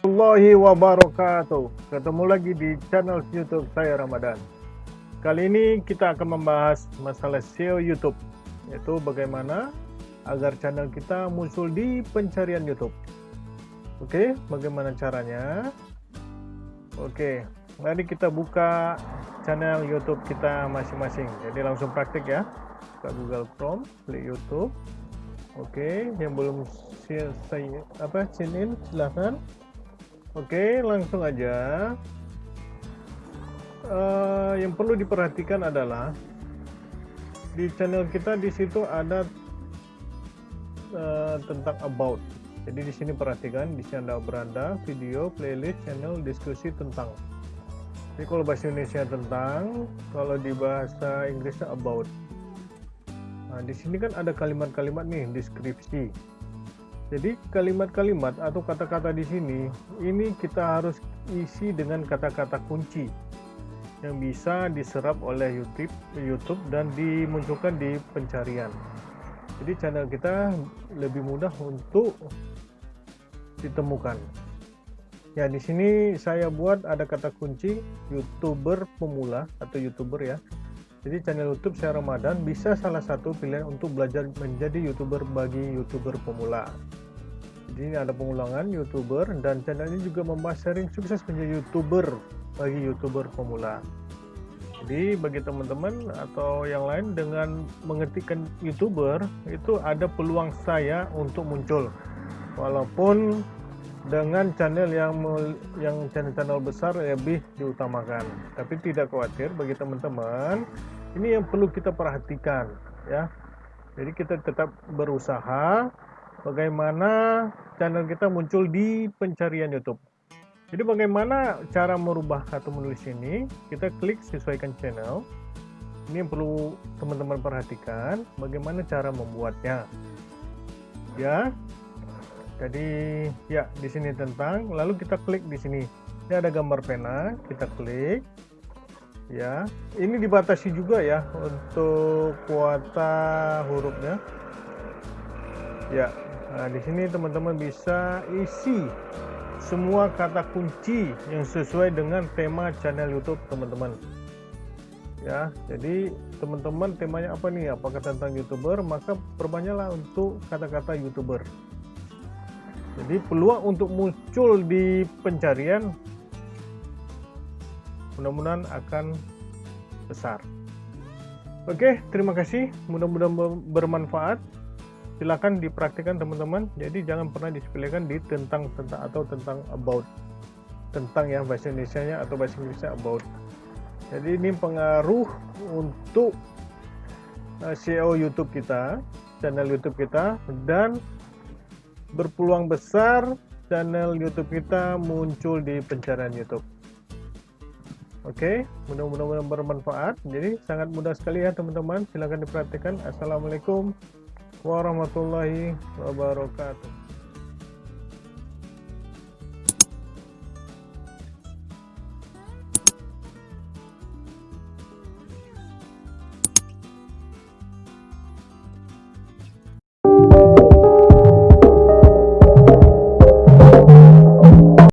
warahmatullahi wabarakatuh. Ketemu lagi di channel youtube saya Ramadan. Kali ini kita akan membahas masalah SEO YouTube Yaitu bagaimana agar channel kita muncul di pencarian YouTube. Oke, bagaimana caranya? Oke, mari kita buka channel YouTube kita masing-masing. Jadi langsung praktik ya. Buka Google Chrome, klik YouTube. Oke, yang belum saya apa silahkan Oke, langsung aja. Uh, yang perlu diperhatikan adalah di channel kita di situ ada uh, tentang about. Jadi di sini perhatikan di sini ada beranda, video, playlist, channel, diskusi tentang. Jadi kalau bahasa Indonesia tentang, kalau di bahasa Inggrisnya about. Nah, di sini kan ada kalimat-kalimat nih, deskripsi jadi kalimat-kalimat atau kata-kata di sini ini kita harus isi dengan kata-kata kunci yang bisa diserap oleh YouTube, YouTube dan dimunculkan di pencarian. Jadi channel kita lebih mudah untuk ditemukan. Ya di sini saya buat ada kata kunci youtuber pemula atau youtuber ya. Jadi channel YouTube saya Ramadan bisa salah satu pilihan untuk belajar menjadi youtuber bagi youtuber pemula. Jadi ini ada pengulangan youtuber dan channel ini juga membahas sharing sukses menjadi youtuber bagi youtuber pemula. Jadi bagi teman-teman atau yang lain dengan mengetikkan youtuber itu ada peluang saya untuk muncul walaupun dengan channel yang yang channel-channel besar lebih diutamakan. Tapi tidak khawatir bagi teman-teman ini yang perlu kita perhatikan ya. Jadi kita tetap berusaha bagaimana channel kita muncul di pencarian YouTube. Jadi bagaimana cara merubah kata menulis ini? Kita klik sesuaikan channel. Ini yang perlu teman-teman perhatikan. Bagaimana cara membuatnya? Ya. Jadi ya di sini tentang. Lalu kita klik di sini. Ini ada gambar pena. Kita klik. Ya. Ini dibatasi juga ya untuk kuota hurufnya. Ya, Nah, di sini teman-teman bisa isi semua kata kunci yang sesuai dengan tema channel YouTube teman-teman. Ya, jadi teman-teman temanya apa nih? Apakah tentang YouTuber? Maka perbanyaklah untuk kata-kata YouTuber. Jadi peluang untuk muncul di pencarian mudah-mudahan akan besar. Oke, terima kasih. Mudah-mudahan bermanfaat silakan dipraktikkan teman-teman jadi jangan pernah disepelekan di tentang tentang atau tentang about tentang yang bahasa Indonesia nya atau bahasa Inggrisnya about jadi ini pengaruh untuk uh, SEO YouTube kita channel YouTube kita dan berpeluang besar channel YouTube kita muncul di pencarian YouTube Oke, okay, mudah-mudahan bermanfaat. Jadi sangat mudah sekali ya teman-teman. Silahkan diperhatikan. Assalamualaikum warahmatullahi wabarakatuh